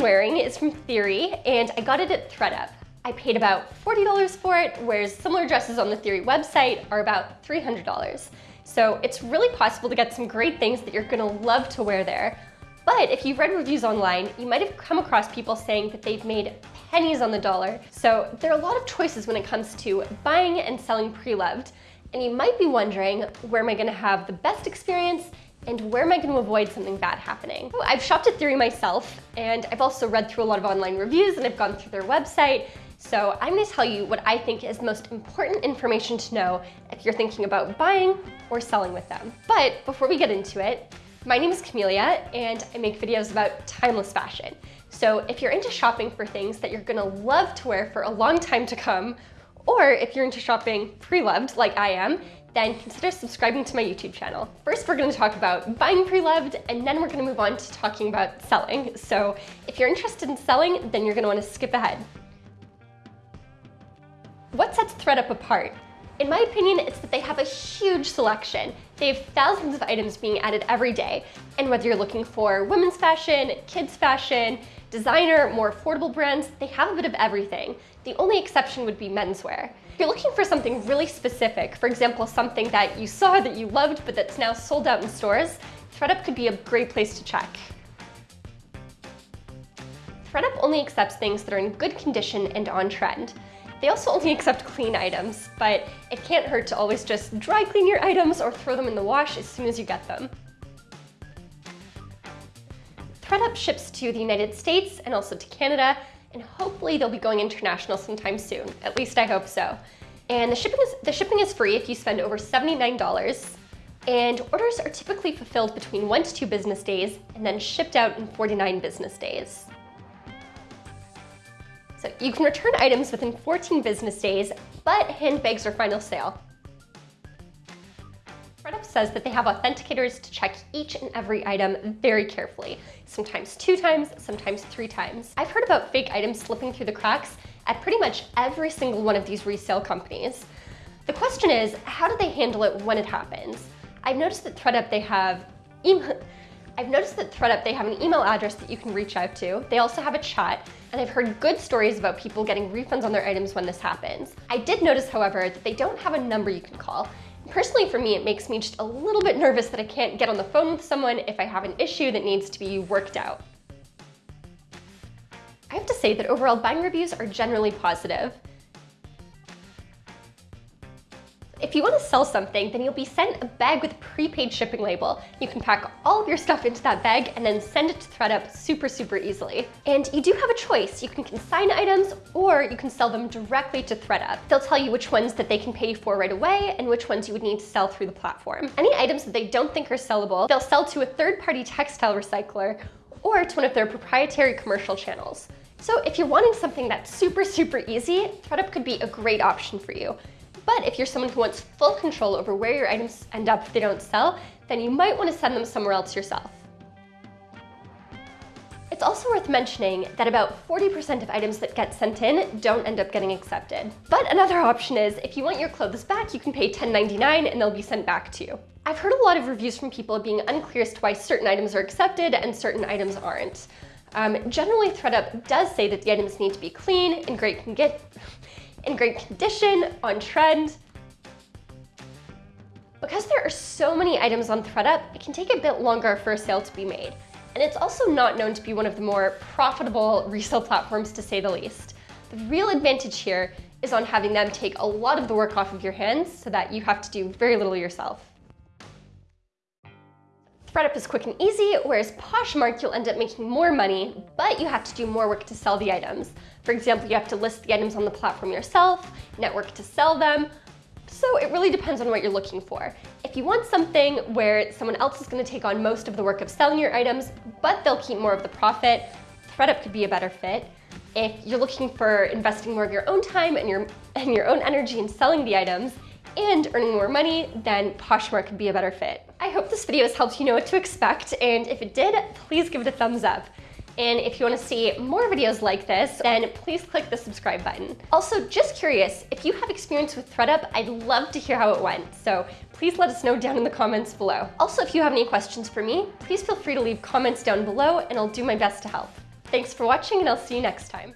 wearing is from Theory, and I got it at ThredUp. I paid about $40 for it, whereas similar dresses on the Theory website are about $300. So it's really possible to get some great things that you're gonna love to wear there. But if you've read reviews online, you might have come across people saying that they've made pennies on the dollar. So there are a lot of choices when it comes to buying and selling pre-loved. And you might be wondering, where am I gonna have the best experience and where am I going to avoid something bad happening? I've shopped at Theory myself, and I've also read through a lot of online reviews and I've gone through their website. So I'm going to tell you what I think is the most important information to know if you're thinking about buying or selling with them. But before we get into it, my name is Camelia and I make videos about timeless fashion. So if you're into shopping for things that you're gonna love to wear for a long time to come, or if you're into shopping pre-loved like I am, then consider subscribing to my YouTube channel. First, we're gonna talk about buying pre-loved, and then we're gonna move on to talking about selling. So if you're interested in selling, then you're gonna wanna skip ahead. What sets ThredUp apart? In my opinion, it's that they have a huge selection. They have thousands of items being added every day. And whether you're looking for women's fashion, kids fashion, designer, more affordable brands, they have a bit of everything. The only exception would be menswear. If you're looking for something really specific, for example, something that you saw that you loved but that's now sold out in stores, ThredUp could be a great place to check. ThredUp only accepts things that are in good condition and on trend. They also only accept clean items, but it can't hurt to always just dry clean your items or throw them in the wash as soon as you get them. ThredUp ships to the United States and also to Canada, and hopefully they'll be going international sometime soon. At least I hope so. And the shipping is, the shipping is free if you spend over $79, and orders are typically fulfilled between one to two business days and then shipped out in 49 business days. So you can return items within 14 business days, but handbags are final sale. Says that they have authenticators to check each and every item very carefully, sometimes two times, sometimes three times. I've heard about fake items slipping through the cracks at pretty much every single one of these resale companies. The question is, how do they handle it when it happens? I've noticed that ThredUp they have email I've noticed that ThredUp they have an email address that you can reach out to. They also have a chat, and I've heard good stories about people getting refunds on their items when this happens. I did notice, however, that they don't have a number you can call, Personally, for me, it makes me just a little bit nervous that I can't get on the phone with someone if I have an issue that needs to be worked out. I have to say that overall buying reviews are generally positive. If you want to sell something, then you'll be sent a bag with a prepaid shipping label. You can pack all of your stuff into that bag and then send it to ThredUp super, super easily. And you do have a choice. You can consign items or you can sell them directly to ThredUp. They'll tell you which ones that they can pay for right away and which ones you would need to sell through the platform. Any items that they don't think are sellable, they'll sell to a third-party textile recycler or to one of their proprietary commercial channels. So if you're wanting something that's super, super easy, ThredUp could be a great option for you. But if you're someone who wants full control over where your items end up if they don't sell, then you might want to send them somewhere else yourself. It's also worth mentioning that about 40% of items that get sent in don't end up getting accepted. But another option is, if you want your clothes back, you can pay $10.99 and they'll be sent back to you. I've heard a lot of reviews from people being unclear as to why certain items are accepted and certain items aren't. Um, generally, ThredUp does say that the items need to be clean, in great, in great condition, on trend. Because there are so many items on ThredUp, it can take a bit longer for a sale to be made. And it's also not known to be one of the more profitable resale platforms to say the least. The real advantage here is on having them take a lot of the work off of your hands so that you have to do very little yourself. ThredUp is quick and easy, whereas Poshmark you'll end up making more money, but you have to do more work to sell the items. For example, you have to list the items on the platform yourself, network to sell them, so it really depends on what you're looking for. If you want something where someone else is going to take on most of the work of selling your items, but they'll keep more of the profit, ThredUp could be a better fit. If you're looking for investing more of your own time and your, and your own energy in selling the items, and earning more money, then Poshmark could be a better fit. I hope this video has helped you know what to expect, and if it did, please give it a thumbs up. And if you want to see more videos like this, then please click the subscribe button. Also, just curious, if you have experience with ThredUp, I'd love to hear how it went. So please let us know down in the comments below. Also, if you have any questions for me, please feel free to leave comments down below and I'll do my best to help. Thanks for watching and I'll see you next time.